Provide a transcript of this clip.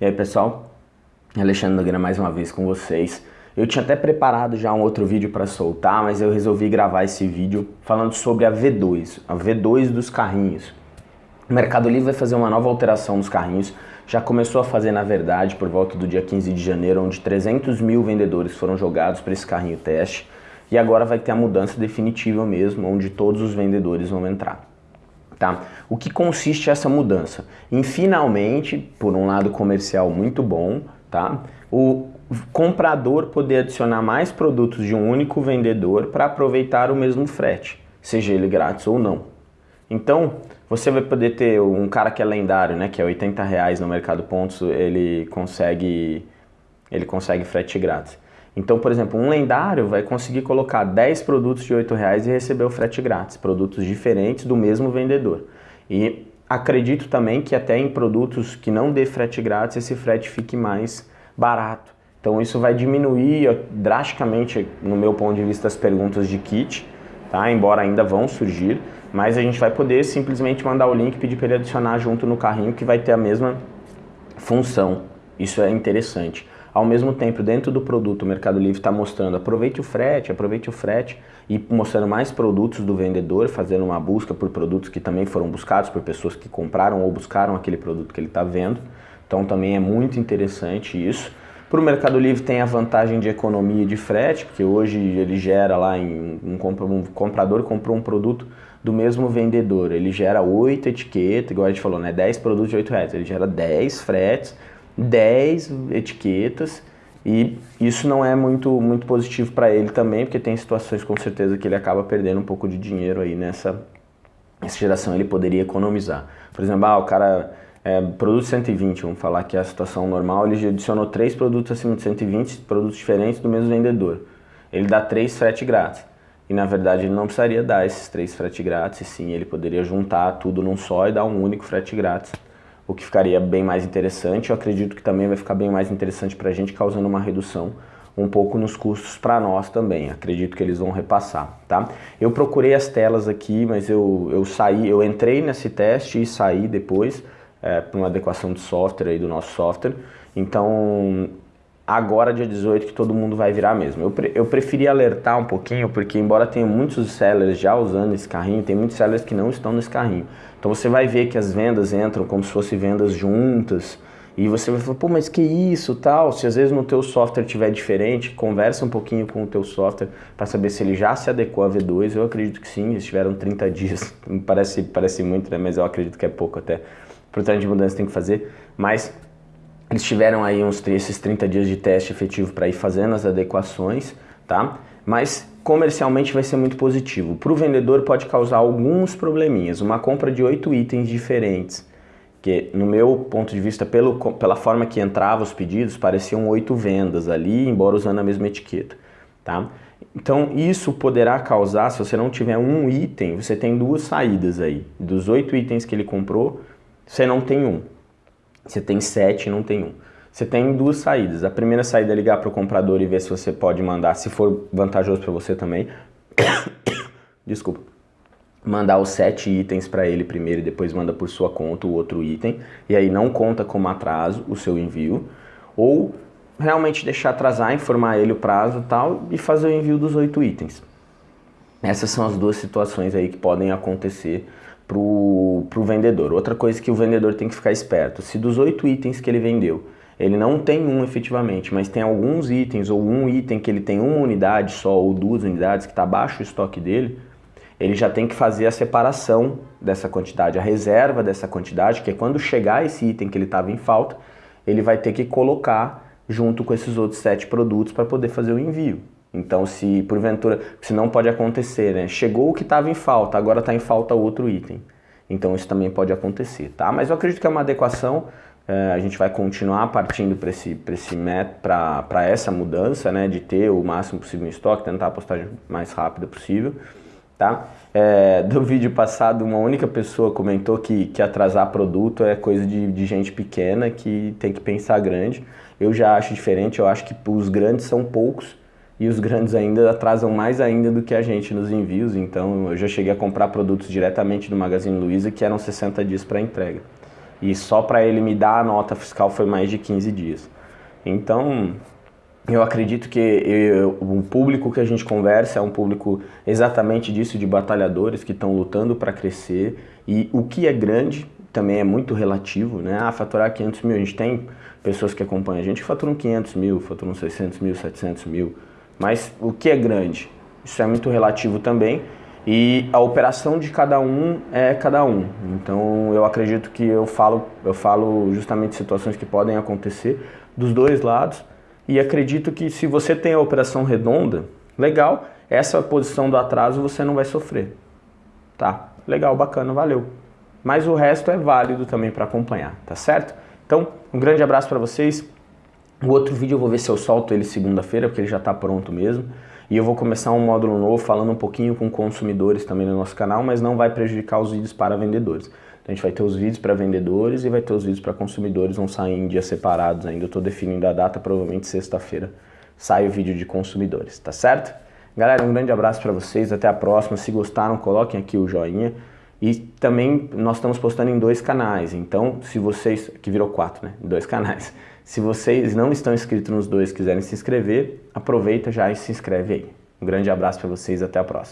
E aí pessoal, Alexandre Nogueira mais uma vez com vocês. Eu tinha até preparado já um outro vídeo para soltar, mas eu resolvi gravar esse vídeo falando sobre a V2, a V2 dos carrinhos. O Mercado Livre vai fazer uma nova alteração nos carrinhos, já começou a fazer na verdade por volta do dia 15 de janeiro, onde 300 mil vendedores foram jogados para esse carrinho teste, e agora vai ter a mudança definitiva mesmo, onde todos os vendedores vão entrar. Tá? O que consiste essa mudança? Em finalmente, por um lado comercial muito bom, tá? o comprador poder adicionar mais produtos de um único vendedor para aproveitar o mesmo frete, seja ele grátis ou não. Então, você vai poder ter um cara que é lendário, né, que é 80 reais no Mercado Pontos, ele consegue, ele consegue frete grátis. Então, por exemplo, um lendário vai conseguir colocar 10 produtos de 8 reais e receber o frete grátis, produtos diferentes do mesmo vendedor. E acredito também que até em produtos que não dê frete grátis, esse frete fique mais barato. Então isso vai diminuir drasticamente, no meu ponto de vista, as perguntas de kit, tá? embora ainda vão surgir, mas a gente vai poder simplesmente mandar o link e pedir para ele adicionar junto no carrinho que vai ter a mesma função. Isso é interessante. Ao mesmo tempo, dentro do produto, o Mercado Livre está mostrando aproveite o frete, aproveite o frete e mostrando mais produtos do vendedor, fazendo uma busca por produtos que também foram buscados por pessoas que compraram ou buscaram aquele produto que ele está vendo. Então também é muito interessante isso. Para o Mercado Livre tem a vantagem de economia de frete, porque hoje ele gera lá em um, comprador comprou um produto do mesmo vendedor, ele gera 8 etiquetas, igual a gente falou, né? 10 produtos de 8 reais, ele gera 10 fretes 10 etiquetas e isso não é muito, muito positivo para ele também, porque tem situações com certeza que ele acaba perdendo um pouco de dinheiro aí nessa, nessa geração, ele poderia economizar. Por exemplo, ah, o cara, é, produto 120, vamos falar que é a situação normal, ele adicionou três produtos acima de 120, produtos diferentes do mesmo vendedor. Ele dá três frete grátis. E na verdade ele não precisaria dar esses três frete grátis, sim, ele poderia juntar tudo num só e dar um único frete grátis o que ficaria bem mais interessante. Eu acredito que também vai ficar bem mais interessante para a gente, causando uma redução um pouco nos custos para nós também. Acredito que eles vão repassar, tá? Eu procurei as telas aqui, mas eu, eu saí, eu entrei nesse teste e saí depois é, para uma adequação de software aí do nosso software. Então, agora dia 18 que todo mundo vai virar mesmo. Eu, pre eu preferi alertar um pouquinho, porque embora tenha muitos sellers já usando esse carrinho, tem muitos sellers que não estão nesse carrinho. Então você vai ver que as vendas entram como se fossem vendas juntas, e você vai falar, pô, mas que isso, tal? Se às vezes no teu software tiver diferente, conversa um pouquinho com o teu software para saber se ele já se adequou a V2. Eu acredito que sim, eles tiveram 30 dias, parece, parece muito, né? mas eu acredito que é pouco até. Tanto de mudança tem que fazer, mas eles tiveram aí uns, esses 30 dias de teste efetivo para ir fazendo as adequações, tá? Mas comercialmente vai ser muito positivo. Para o vendedor pode causar alguns probleminhas. Uma compra de oito itens diferentes, que no meu ponto de vista, pelo, pela forma que entrava os pedidos, pareciam oito vendas ali, embora usando a mesma etiqueta, tá? Então isso poderá causar, se você não tiver um item, você tem duas saídas aí. Dos oito itens que ele comprou, você não tem um. Você tem sete e não tem um. Você tem duas saídas. A primeira saída é ligar para o comprador e ver se você pode mandar, se for vantajoso para você também. Desculpa. Mandar os sete itens para ele primeiro e depois manda por sua conta o outro item. E aí não conta como atraso o seu envio. Ou realmente deixar atrasar, informar ele o prazo e tal e fazer o envio dos oito itens. Essas são as duas situações aí que podem acontecer para o vendedor. Outra coisa que o vendedor tem que ficar esperto, se dos oito itens que ele vendeu, ele não tem um efetivamente, mas tem alguns itens ou um item que ele tem uma unidade só ou duas unidades que está abaixo o estoque dele, ele já tem que fazer a separação dessa quantidade, a reserva dessa quantidade, que é quando chegar esse item que ele estava em falta, ele vai ter que colocar junto com esses outros sete produtos para poder fazer o envio. Então, se porventura, se não pode acontecer, né? Chegou o que estava em falta, agora está em falta outro item. Então, isso também pode acontecer, tá? Mas eu acredito que é uma adequação, é, a gente vai continuar partindo para esse, esse para essa mudança, né? De ter o máximo possível em estoque, tentar a postagem mais rápida possível, tá? É, do vídeo passado, uma única pessoa comentou que, que atrasar produto é coisa de, de gente pequena que tem que pensar grande. Eu já acho diferente, eu acho que os grandes são poucos, e os grandes ainda atrasam mais ainda do que a gente nos envios, então eu já cheguei a comprar produtos diretamente do Magazine Luiza que eram 60 dias para entrega. E só para ele me dar a nota fiscal foi mais de 15 dias. Então, eu acredito que eu, o público que a gente conversa é um público exatamente disso, de batalhadores que estão lutando para crescer. E o que é grande também é muito relativo, né? Ah, faturar 500 mil, a gente tem pessoas que acompanham a gente que faturam 500 mil, faturam 600 mil, 700 mil. Mas o que é grande? Isso é muito relativo também. E a operação de cada um é cada um. Então eu acredito que eu falo, eu falo justamente situações que podem acontecer dos dois lados. E acredito que se você tem a operação redonda, legal, essa posição do atraso você não vai sofrer. Tá? Legal, bacana, valeu. Mas o resto é válido também para acompanhar, tá certo? Então, um grande abraço para vocês. O outro vídeo eu vou ver se eu solto ele segunda-feira, porque ele já está pronto mesmo. E eu vou começar um módulo novo falando um pouquinho com consumidores também no nosso canal, mas não vai prejudicar os vídeos para vendedores. Então a gente vai ter os vídeos para vendedores e vai ter os vídeos para consumidores, vão sair em dias separados ainda. Eu estou definindo a data, provavelmente sexta-feira sai o vídeo de consumidores, tá certo? Galera, um grande abraço para vocês, até a próxima. Se gostaram, coloquem aqui o joinha. E também nós estamos postando em dois canais, então se vocês, que virou quatro, né? Dois canais. Se vocês não estão inscritos nos dois quiserem se inscrever, aproveita já e se inscreve aí. Um grande abraço para vocês, até a próxima.